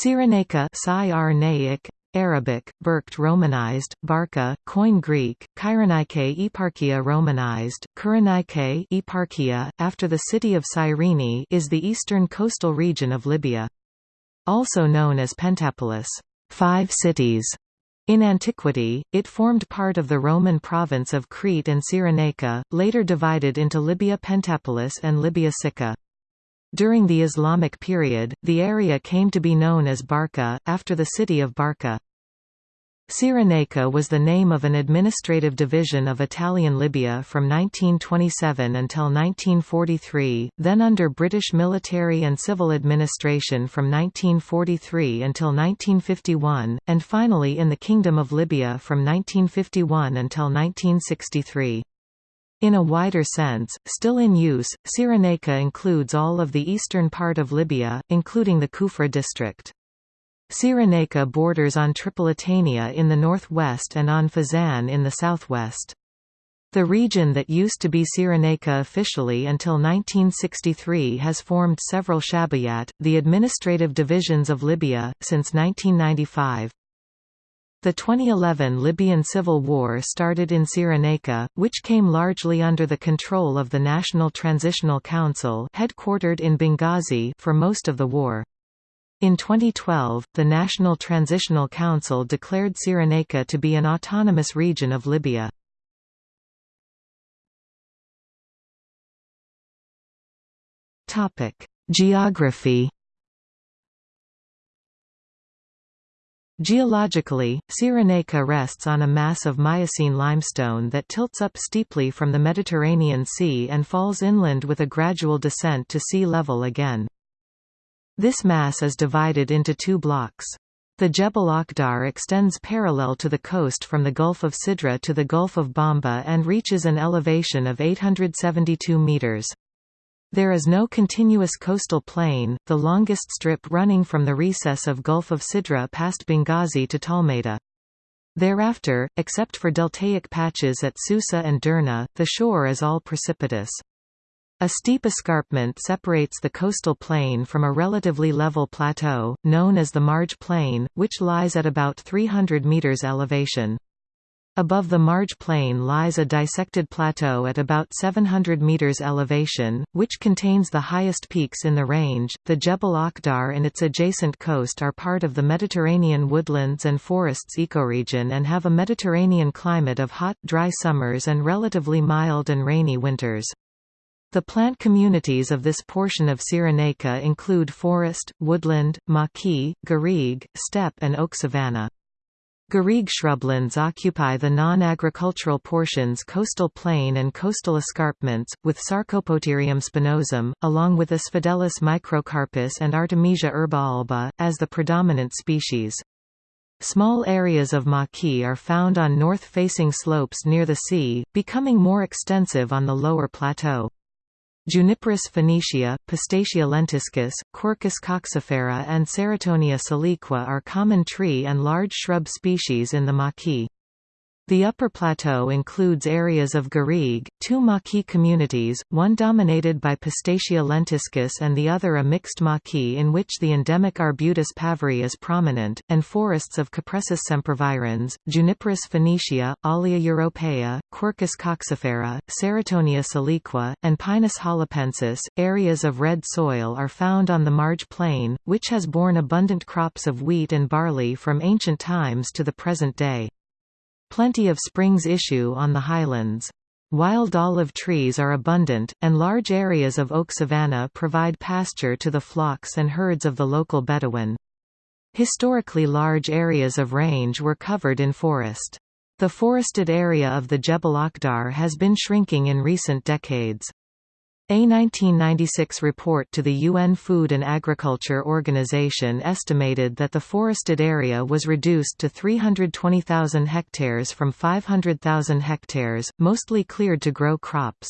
Cyrenaica Cyrenaic, Arabic, Berkt Romanized, Barca, Koine Greek, Kyrenike Eparchia Romanized, Kyrenike Eparchia, after the city of Cyrene is the eastern coastal region of Libya. Also known as Pentapolis five cities", in antiquity, it formed part of the Roman province of Crete and Cyrenaica, later divided into Libya Pentapolis and Libya Sicca. During the Islamic period, the area came to be known as Barca, after the city of Barca. Cyrenaica was the name of an administrative division of Italian Libya from 1927 until 1943, then under British military and civil administration from 1943 until 1951, and finally in the Kingdom of Libya from 1951 until 1963. In a wider sense, still in use, Cyrenaica includes all of the eastern part of Libya, including the Kufra district. Cyrenaica borders on Tripolitania in the northwest and on Fezzan in the southwest. The region that used to be Cyrenaica officially until 1963 has formed several shabayat, the administrative divisions of Libya, since 1995. The 2011 Libyan civil war started in Cyrenaica, which came largely under the control of the National Transitional Council headquartered in Benghazi for most of the war. In 2012, the National Transitional Council declared Cyrenaica to be an autonomous region of Libya. Geography Geologically, Cyrenaica rests on a mass of Miocene limestone that tilts up steeply from the Mediterranean Sea and falls inland with a gradual descent to sea level again. This mass is divided into two blocks. The Jebel Akhdar extends parallel to the coast from the Gulf of Sidra to the Gulf of Bomba and reaches an elevation of 872 meters. There is no continuous coastal plain, the longest strip running from the recess of Gulf of Sidra past Benghazi to Tolmeita. Thereafter, except for deltaic patches at Susa and Derna, the shore is all precipitous. A steep escarpment separates the coastal plain from a relatively level plateau, known as the Marj Plain, which lies at about 300 meters elevation. Above the Marj Plain lies a dissected plateau at about 700 meters elevation, which contains the highest peaks in the range. The Jebel Akhdar and its adjacent coast are part of the Mediterranean woodlands and forests ecoregion and have a Mediterranean climate of hot, dry summers and relatively mild and rainy winters. The plant communities of this portion of Cyrenaica include forest, woodland, maquis, garrigue, steppe and oak savanna. Garrigue shrublands occupy the non-agricultural portions coastal plain and coastal escarpments, with Sarcopoterium spinosum, along with Asphodelus microcarpus and Artemisia herba alba, as the predominant species. Small areas of maquis are found on north-facing slopes near the sea, becoming more extensive on the lower plateau. Juniperus phoenicea, Pistacia lentiscus, Quercus coccifera and Ceratonia siliqua are common tree and large shrub species in the maquis. The upper plateau includes areas of Garrigue, two maquis communities, one dominated by Pistacia lentiscus and the other a mixed maquis in which the endemic Arbutus pavarii is prominent, and forests of Cupressus sempervirens, Juniperus phoenicea, Olea europaea, Quercus coccifera, Ceratonia siliqua, and Pinus halepensis. Areas of red soil are found on the Marj Plain, which has borne abundant crops of wheat and barley from ancient times to the present day. Plenty of springs issue on the highlands. Wild olive trees are abundant, and large areas of oak savanna provide pasture to the flocks and herds of the local Bedouin. Historically large areas of range were covered in forest. The forested area of the Jebel Akhdar has been shrinking in recent decades. A 1996 report to the UN Food and Agriculture Organization estimated that the forested area was reduced to 320,000 hectares from 500,000 hectares, mostly cleared to grow crops.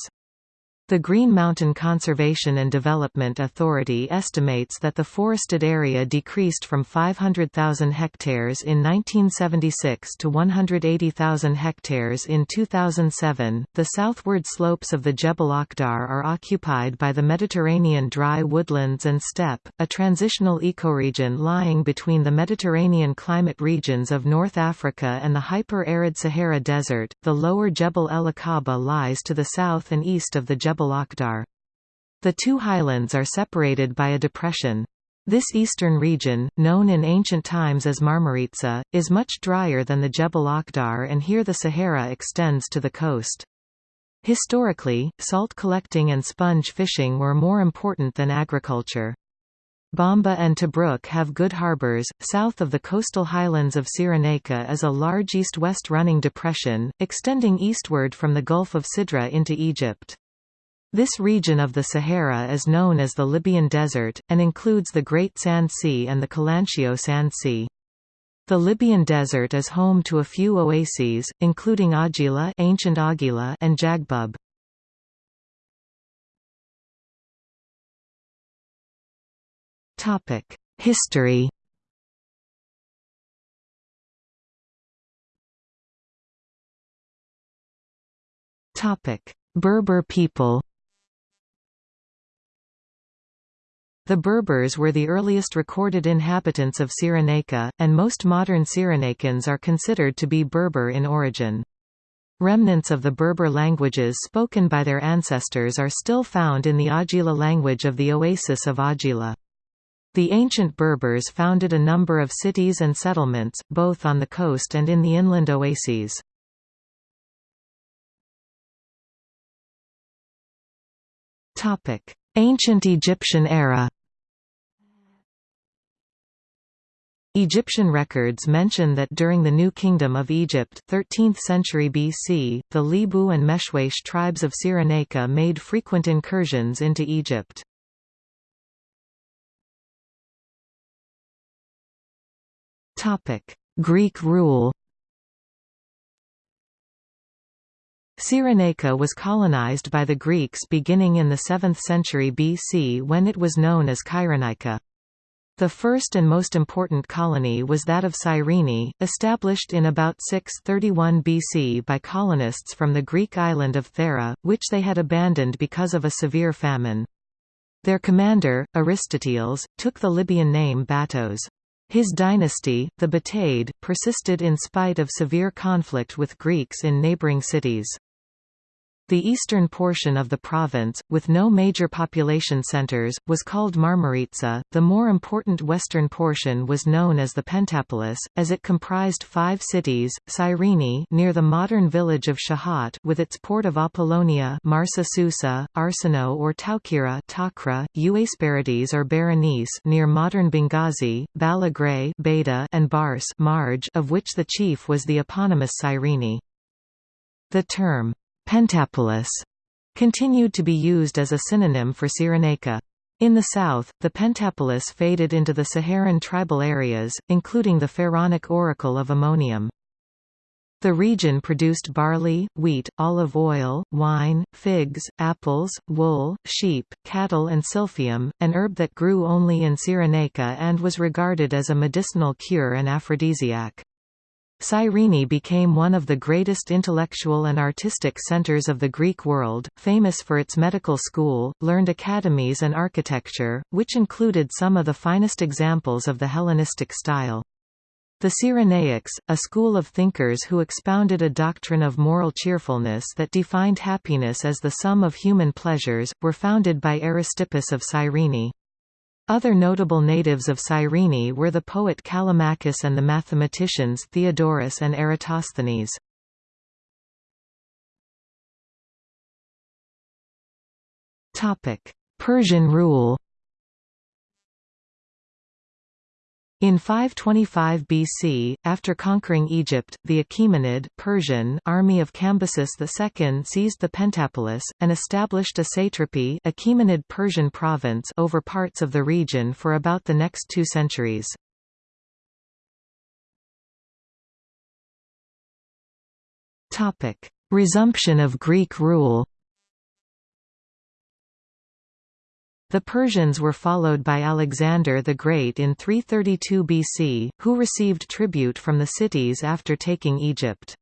The Green Mountain Conservation and Development Authority estimates that the forested area decreased from 500,000 hectares in 1976 to 180,000 hectares in 2007. The southward slopes of the Jebel Akhdar are occupied by the Mediterranean dry woodlands and steppe, a transitional ecoregion lying between the Mediterranean climate regions of North Africa and the hyper-arid Sahara Desert. The lower Jebel El Akaba lies to the south and east of the Jebel The two highlands are separated by a depression. This eastern region, known in ancient times as Marmaritsa, is much drier than the Jebel Akhdar and here the Sahara extends to the coast. Historically, salt collecting and sponge fishing were more important than agriculture. Bomba and Tobruk have good harbors. South of the coastal highlands of Cyrenaica is a large east-west running depression, extending eastward from the Gulf of Sidra into Egypt. This region of the Sahara is known as the Libyan Desert, and includes the Great Sand Sea and the Calanshio Sand Sea. The Libyan Desert is home to a few oases, including Agila, ancient Agila and Jaghbub. History. Berber people. The Berbers were the earliest recorded inhabitants of Cyrenaica, and most modern Cyrenaicans are considered to be Berber in origin. Remnants of the Berber languages spoken by their ancestors are still found in the Agila language of the oasis of Agila. The ancient Berbers founded a number of cities and settlements, both on the coast and in the inland oases. Ancient Egyptian era Egyptian records mention that during the New Kingdom of Egypt 13th century BC, the Lebu and Meshwesh tribes of Cyrenaica made frequent incursions into Egypt. Greek rule Cyrenaica was colonized by the Greeks beginning in the 7th century BC when it was known as Kyrenaica. The first and most important colony was that of Cyrene, established in about 631 BC by colonists from the Greek island of Thera, which they had abandoned because of a severe famine. Their commander, Aristoteles, took the Libyan name Battus. His dynasty, the Battiad, persisted in spite of severe conflict with Greeks in neighboring cities. The eastern portion of the province, with no major population centers, was called Marmaritsa. The more important western portion was known as the Pentapolis, as it comprised five cities: Cyrene, near the modern village of Shahat, with its port of Apollonia, Marsa Susa, Arsinoe or Taukira, Takra, Euesperides or Berenice, near modern Benghazi, Balagray, Beta, and Bars, Marj, of which the chief was the eponymous Cyrene. The term Pentapolis continued to be used as a synonym for Cyrenaica. In the south, the Pentapolis faded into the Saharan tribal areas, including the Pharaonic oracle of Ammonium. The region produced barley, wheat, olive oil, wine, figs, apples, wool, sheep, cattle and silphium, an herb that grew only in Cyrenaica and was regarded as a medicinal cure and aphrodisiac. Cyrene became one of the greatest intellectual and artistic centers of the Greek world, famous for its medical school, learned academies and architecture, which included some of the finest examples of the Hellenistic style. The Cyrenaics, a school of thinkers who expounded a doctrine of moral cheerfulness that defined happiness as the sum of human pleasures, were founded by Aristippus of Cyrene. Other notable natives of Cyrene were the poet Callimachus and the mathematicians Theodorus and Eratosthenes. Persian rule In 525 BC, after conquering Egypt, the Achaemenid Persian army of Cambyses II seized the Pentapolis, and established a satrapy Achaemenid Persian province over parts of the region for about the next two centuries. Resumption of Greek rule The Persians were followed by Alexander the Great in 332 BC, who received tribute from the cities after taking Egypt.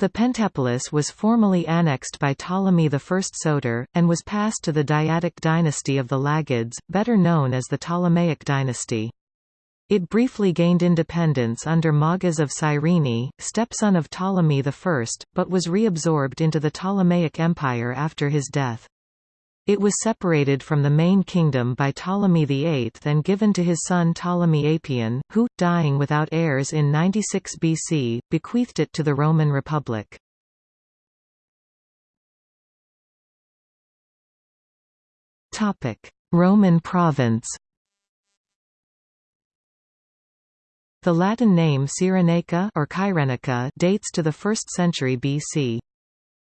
The Pentapolis was formally annexed by Ptolemy I Soter, and was passed to the Diadochi dynasty of the Lagids, better known as the Ptolemaic dynasty. It briefly gained independence under Magas of Cyrene, stepson of Ptolemy I, but was reabsorbed into the Ptolemaic Empire after his death. It was separated from the main kingdom by Ptolemy VIII and given to his son Ptolemy Apion, who, dying without heirs in 96 BC, bequeathed it to the Roman Republic. Roman province The Latin name Cyrenaica or Kyrenica dates to the 1st century BC.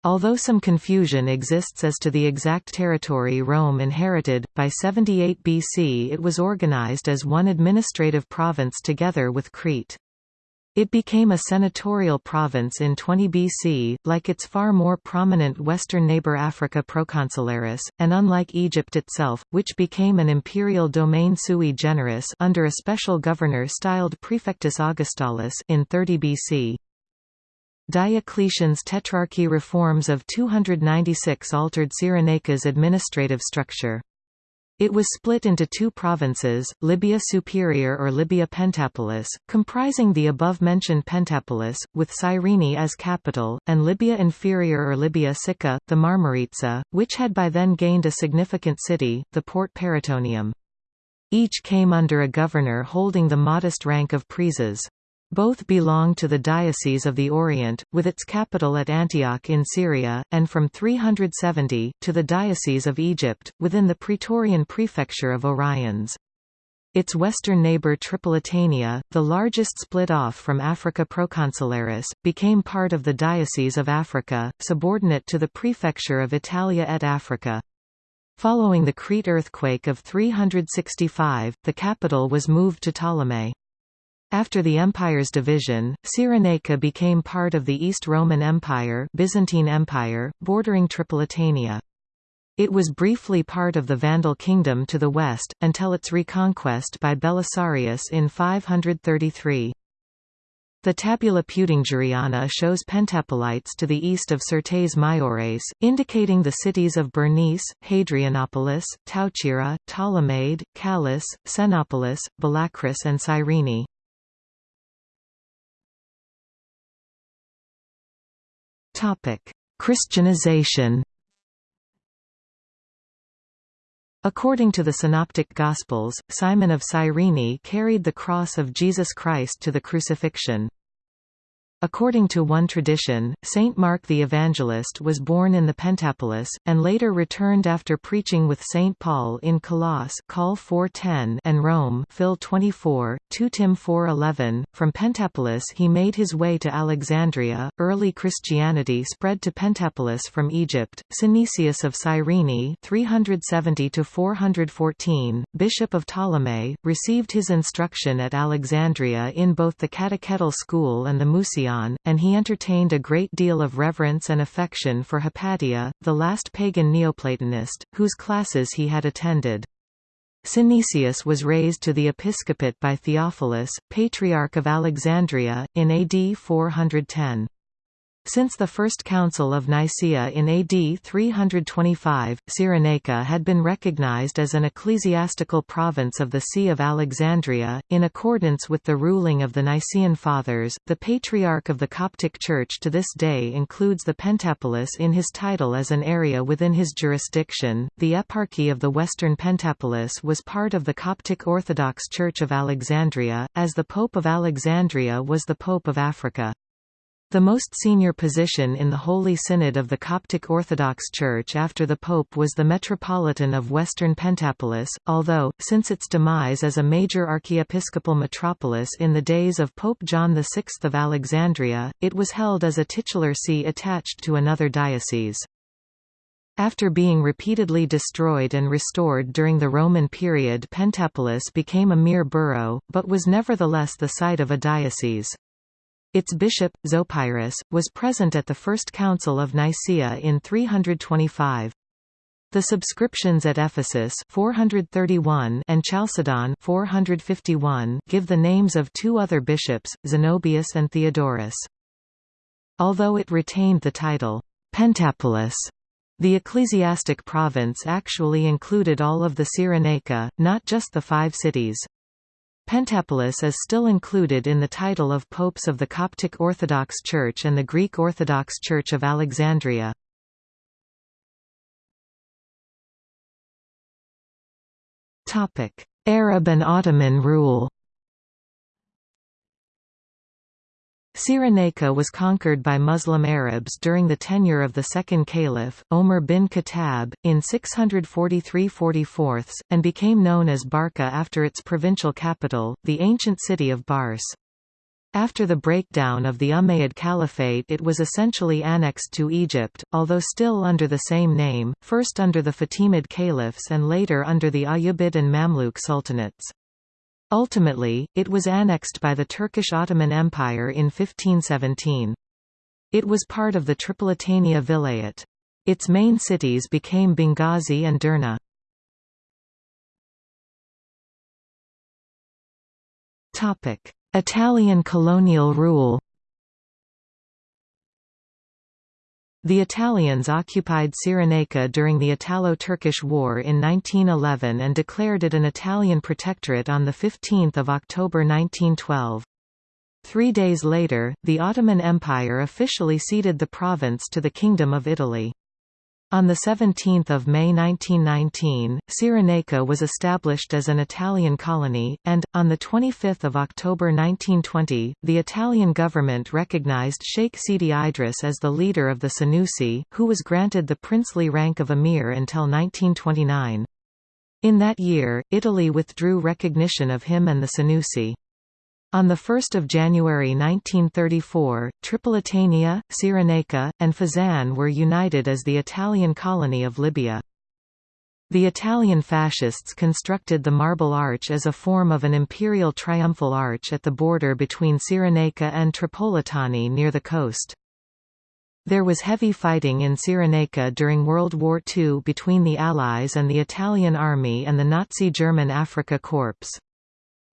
Although some confusion exists as to the exact territory Rome inherited, by 78 BC it was organized as one administrative province together with Crete. It became a senatorial province in 20 BC, like its far more prominent western neighbor Africa Proconsularis, and unlike Egypt itself, which became an imperial domain sui generis under a special governor styled Praefectus Augustalis in 30 BC. Diocletian's Tetrarchy reforms of 296 altered Cyrenaica's administrative structure. It was split into two provinces, Libya Superior or Libya Pentapolis, comprising the above-mentioned Pentapolis, with Cyrene as capital, and Libya Inferior or Libya Sicca, the Marmaritsa, which had by then gained a significant city, the Port Paraetonium. Each came under a governor holding the modest rank of praeses. Both belong to the Diocese of the Orient, with its capital at Antioch in Syria, and from 370, to the Diocese of Egypt, within the Praetorian Prefecture of Oriens. Its western neighbor Tripolitania, the largest split off from Africa Proconsularis, became part of the Diocese of Africa, subordinate to the Prefecture of Italia et Africa. Following the Crete earthquake of 365, the capital was moved to Ptolemais. After the empire's division, Cyrenaica became part of the East Roman Empire, Byzantine Empire bordering Tripolitania. It was briefly part of the Vandal kingdom to the west, until its reconquest by Belisarius in 533. The Tabula Peutingeriana shows Pentapolites to the east of Syrtes Maiores, indicating the cities of Berenice, Hadrianopolis, Tauchira, Ptolemade, Challis, Senopolis, Balakris and Cyrene. Christianization According to the Synoptic Gospels, Simon of Cyrene carried the cross of Jesus Christ to the crucifixion. According to one tradition, Saint Mark the Evangelist was born in the Pentapolis, and later returned after preaching with Saint Paul in Colossae Col 410 and Rome Phil 24, 2 Tim 4:11. From Pentapolis he made his way to Alexandria. Early Christianity spread to Pentapolis from Egypt. Synesius of Cyrene 370 414, bishop of Ptolemais, received his instruction at Alexandria in both the catechetical school and the And he entertained a great deal of reverence and affection for Hypatia, the last pagan Neoplatonist, whose classes he had attended. Synesius was raised to the episcopate by Theophilus, Patriarch of Alexandria, in AD 410. Since the First Council of Nicaea in AD 325, Cyrenaica had been recognized as an ecclesiastical province of the See of Alexandria, in accordance with the ruling of the Nicene Fathers. The Patriarch of the Coptic Church to this day includes the Pentapolis in his title as an area within his jurisdiction. The Eparchy of the Western Pentapolis was part of the Coptic Orthodox Church of Alexandria, as the Pope of Alexandria was the Pope of Africa. The most senior position in the Holy Synod of the Coptic Orthodox Church after the Pope was the Metropolitan of Western Pentapolis, although, since its demise as a major archiepiscopal metropolis in the days of Pope John VI of Alexandria, it was held as a titular see attached to another diocese. After being repeatedly destroyed and restored during the Roman period Pentapolis became a mere borough, but was nevertheless the site of a diocese. Its bishop, Zopyrus, was present at the First Council of Nicaea in 325. The subscriptions at Ephesus 431 and Chalcedon 451 give the names of two other bishops, Zenobius and Theodorus. Although it retained the title, Pentapolis, the ecclesiastic province actually included all of the Cyrenaica, not just the five cities. Pentapolis is still included in the title of popes of the Coptic Orthodox Church and the Greek Orthodox Church of Alexandria. Arab and Ottoman rule Cyrenaica was conquered by Muslim Arabs during the tenure of the second caliph, Omar bin Khattab, in 643–44, and became known as Barca after its provincial capital, the ancient city of Bars. After the breakdown of the Umayyad Caliphate it was essentially annexed to Egypt, although still under the same name, first under the Fatimid caliphs and later under the Ayyubid and Mamluk sultanates. Ultimately, it was annexed by the Turkish Ottoman Empire in 1517. It was part of the Tripolitania Vilayet. Its main cities became Benghazi and Derna. Italian colonial rule The Italians occupied Cyrenaica during the Italo-Turkish War in 1911 and declared it an Italian protectorate on 15 October 1912. Three days later, the Ottoman Empire officially ceded the province to the Kingdom of Italy. On 17 May 1919, Cyrenaica was established as an Italian colony, and, on 25 October 1920, the Italian government recognized Sheikh Sidi Idris as the leader of the Senussi, who was granted the princely rank of emir until 1929. In that year, Italy withdrew recognition of him and the Senussi. On 1 January 1934, Tripolitania, Cyrenaica, and Fezzan were united as the Italian colony of Libya. The Italian fascists constructed the Marble Arch as a form of an imperial triumphal arch at the border between Cyrenaica and Tripolitani near the coast. There was heavy fighting in Cyrenaica during World War II between the Allies and the Italian Army and the Nazi German Afrika Korps.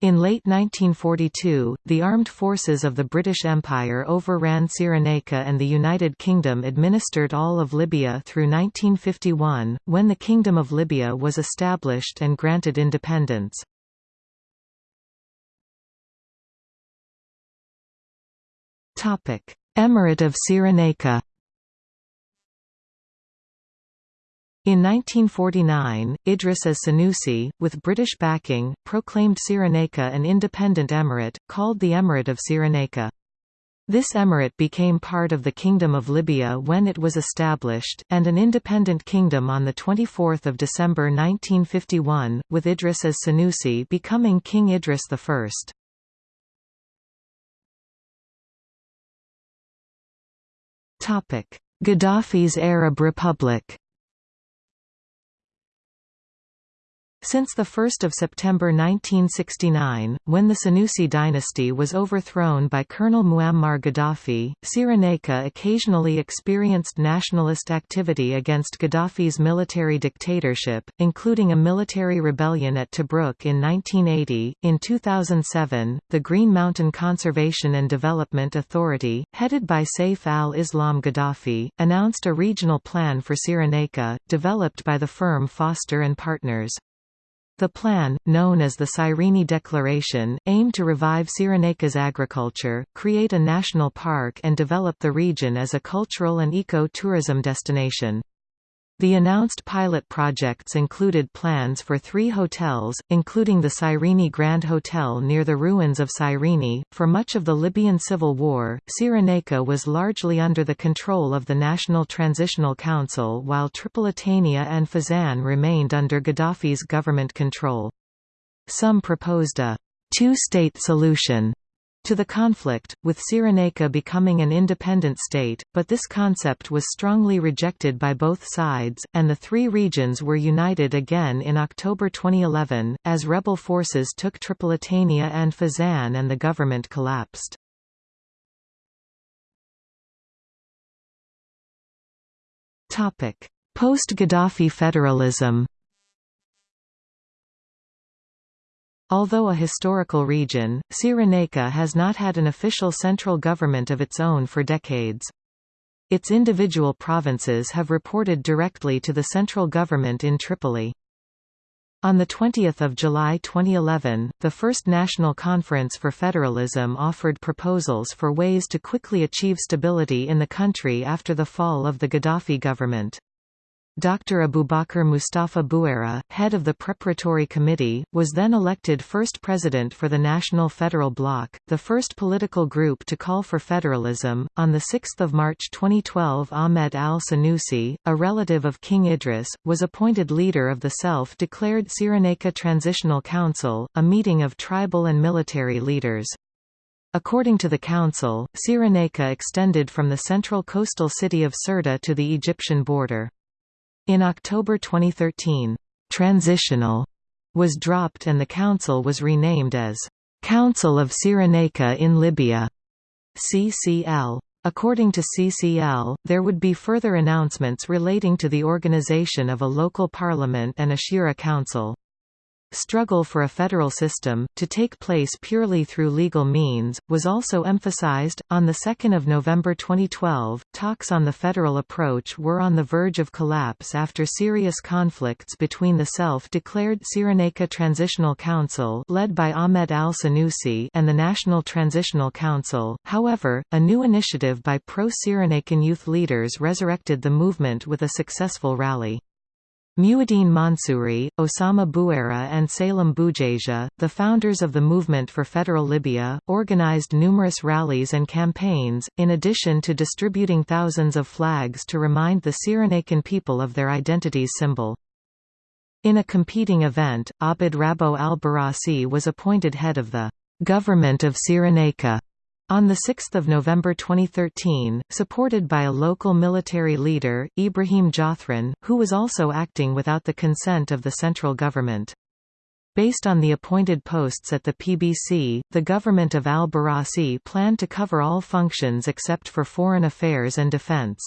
In late 1942, the armed forces of the British Empire overran Cyrenaica and the United Kingdom administered all of Libya through 1951, when the Kingdom of Libya was established and granted independence. Emirate of Cyrenaica In 1949, Idris as Senussi, with British backing, proclaimed Cyrenaica an independent emirate, called the Emirate of Cyrenaica. This emirate became part of the Kingdom of Libya when it was established, and an independent kingdom on 24 December 1951, with Idris as Senussi becoming King Idris I. Gaddafi's Arab Republic Since 1 September 1969, when the Senussi dynasty was overthrown by Colonel Muammar Gaddafi, Cyrenaica occasionally experienced nationalist activity against Gaddafi's military dictatorship, including a military rebellion at Tobruk in 1980. In 2007, the Green Mountain Conservation and Development Authority, headed by Saif al-Islam Gaddafi, announced a regional plan for Cyrenaica, developed by the firm Foster and Partners. The plan, known as the Cyrene Declaration, aimed to revive Cyrenaica's agriculture, create a national park and develop the region as a cultural and eco-tourism destination. The announced pilot projects included plans for three hotels, including the Cyrene Grand Hotel near the ruins of Cyrene. For much of the Libyan civil war, Cyrenaica was largely under the control of the National Transitional Council while Tripolitania and Fezzan remained under Gaddafi's government control. Some proposed a two-state solution to the conflict, with Cyrenaica becoming an independent state, but this concept was strongly rejected by both sides, and the three regions were united again in October 2011, as rebel forces took Tripolitania and Fezzan and the government collapsed. Post-Gaddafi federalism Although a historical region, Cyrenaica has not had an official central government of its own for decades. Its individual provinces have reported directly to the central government in Tripoli. On 20 July 2011, the First National Conference for Federalism offered proposals for ways to quickly achieve stability in the country after the fall of the Gaddafi government. Dr. Abubakar Mustafa Buera, head of the preparatory committee, was then elected first president for the National Federal Bloc, the first political group to call for federalism. On 6 March 2012 Ahmed al-Sanusi, a relative of King Idris, was appointed leader of the self-declared Cyrenaica Transitional Council, a meeting of tribal and military leaders. According to the council, Cyrenaica extended from the central coastal city of Sirte to the Egyptian border. In October 2013, "'Transitional' was dropped and the council was renamed as "'Council of Cyrenaica in Libya' CCL. According to CCL, there would be further announcements relating to the organization of a local parliament and a Shura council struggle for a federal system, to take place purely through legal means, was also emphasized. On 2 November 2012, talks on the federal approach were on the verge of collapse after serious conflicts between the self-declared Cyrenaica Transitional Council led by Ahmed al-Sanusi and the National Transitional Council. However, a new initiative by pro-Cyrenaican youth leaders resurrected the movement with a successful rally. Muhyiddin Mansouri, Osama Bouera and Salem Boujaja, the founders of the Movement for Federal Libya, organized numerous rallies and campaigns, in addition to distributing thousands of flags to remind the Cyrenaican people of their identity's symbol. In a competing event, Abd Rabo al-Barasi was appointed head of the «Government of Cyrenaica» On 6 November 2013, supported by a local military leader, Ibrahim Jadhran, who was also acting without the consent of the central government. Based on the appointed posts at the PBC, the government of al-Barasi planned to cover all functions except for foreign affairs and defense.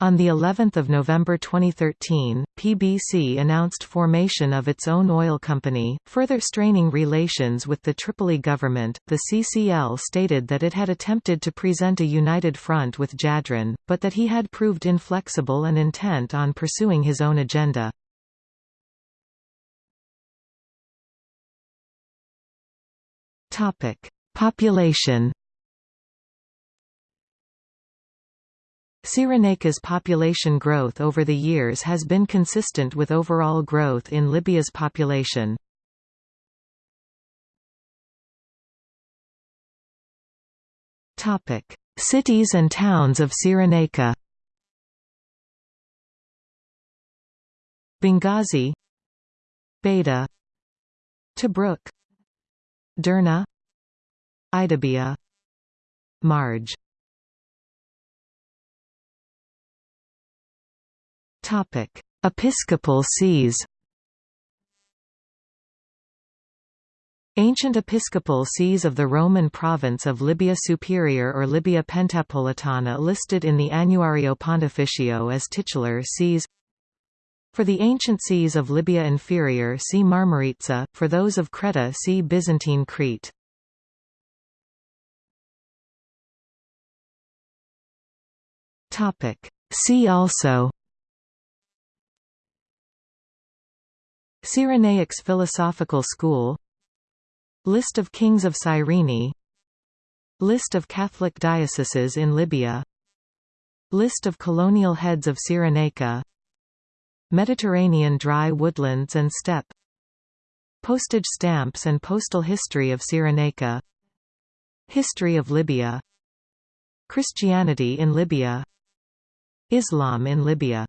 On the 11th of November 2013, PBC announced formation of its own oil company, further straining relations with the Tripoli government. The CCL stated that it had attempted to present a united front with Jadhran, but that he had proved inflexible and intent on pursuing his own agenda. Topic: Population Cyrenaica's population growth over the years has been consistent with overall growth in Libya's population. Cities and towns of Cyrenaica Benghazi Beta Tobruk Derna Idabia Marj Episcopal sees Ancient episcopal sees of the Roman province of Libya Superior or Libya Pentapolitana listed in the Annuario Pontificio as titular sees For the ancient sees of Libya Inferior see Marmaritsa, for those of Creta see Byzantine Crete. See also Cyrenaics Philosophical School List of kings of Cyrene List of Catholic dioceses in Libya List of colonial heads of Cyrenaica Mediterranean dry woodlands and steppe Postage stamps and postal history of Cyrenaica History of Libya Christianity in Libya Islam in Libya